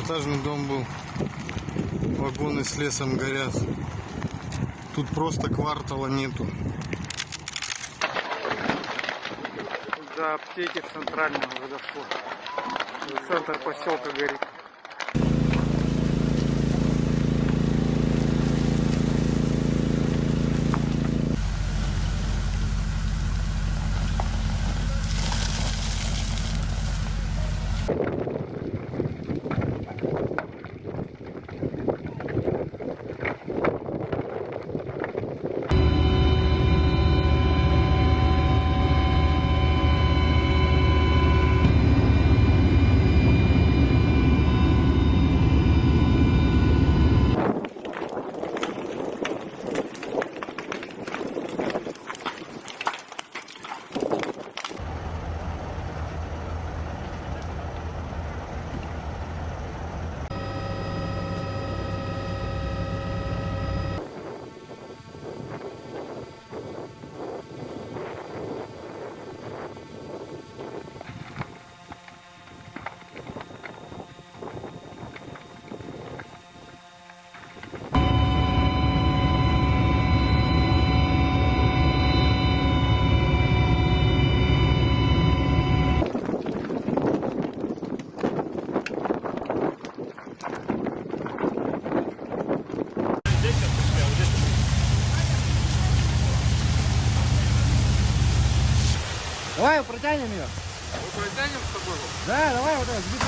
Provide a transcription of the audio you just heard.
двухэтажный дом был. Вагоны с лесом горят. Тут просто квартала нету. До аптеки центрального дошло. Центр поселка горит. Давай протянем ее. Мы протянем с тобой? Да, давай вот это. сбит.